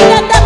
vida